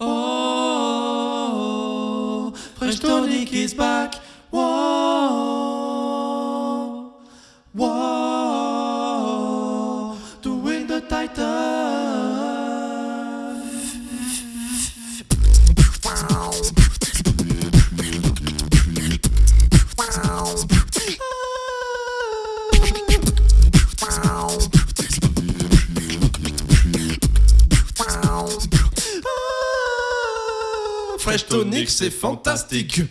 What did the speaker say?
Oh, Fresh Tonic is back. Whoa, whoa, doing the Titan. Fresh Tonic, c'est fantastique.